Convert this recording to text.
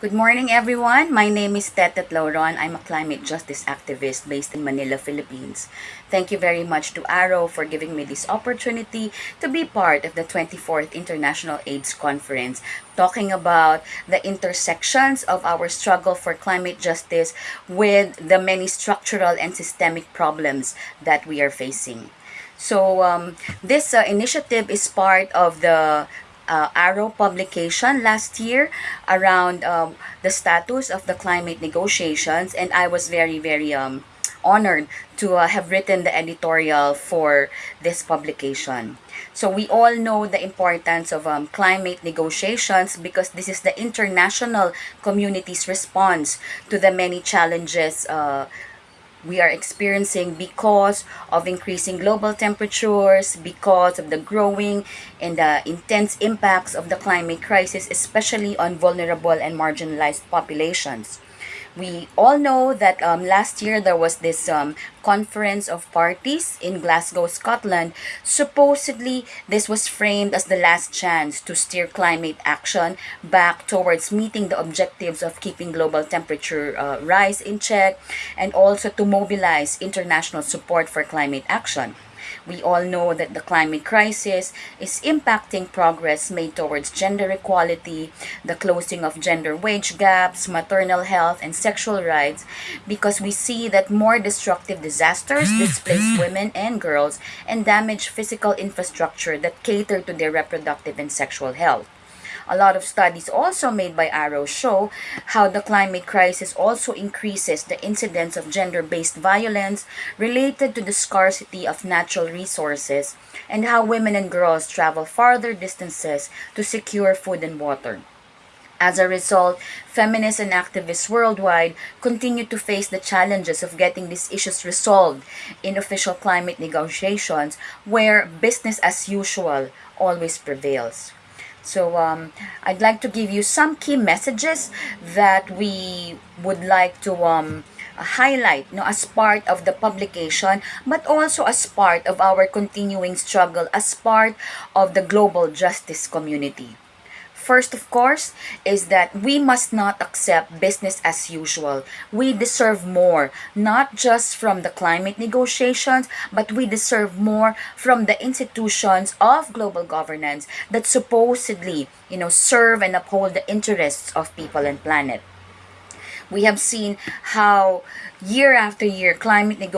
Good morning, everyone. My name is Tetet Lauron. I'm a climate justice activist based in Manila, Philippines. Thank you very much to Arrow for giving me this opportunity to be part of the 24th International AIDS Conference, talking about the intersections of our struggle for climate justice with the many structural and systemic problems that we are facing. So, um, this uh, initiative is part of the uh, Arrow publication last year around um, the status of the climate negotiations, and I was very, very um, honored to uh, have written the editorial for this publication. So we all know the importance of um, climate negotiations because this is the international community's response to the many challenges uh, we are experiencing because of increasing global temperatures, because of the growing and the intense impacts of the climate crisis, especially on vulnerable and marginalized populations we all know that um, last year there was this um, conference of parties in Glasgow, Scotland. Supposedly, this was framed as the last chance to steer climate action back towards meeting the objectives of keeping global temperature uh, rise in check and also to mobilize international support for climate action. We all know that the climate crisis is impacting progress made towards gender equality, the closing of gender wage gaps, maternal health, and sexual rights, because we see that more destructive disasters mm-hmm. displace women and girls and damage physical infrastructure that cater to their reproductive and sexual health. A lot of studies also made by Arrow show how the climate crisis also increases the incidence of gender-based violence related to the scarcity of natural resources and how women and girls travel farther distances to secure food and water. As a result, feminists and activists worldwide continue to face the challenges of getting these issues resolved in official climate negotiations where business as usual always prevails. So um, I'd like to give you some key messages that we would like to um, highlight you know, as part of the publication, but also as part of our continuing struggle, as part of the global justice community. First, of course, is that we must not accept business as usual. We deserve more, not just from the climate negotiations, but we deserve more from the institutions of global governance that supposedly, you know, serve and uphold the interests of people and planet. We have seen how year after year climate negotiations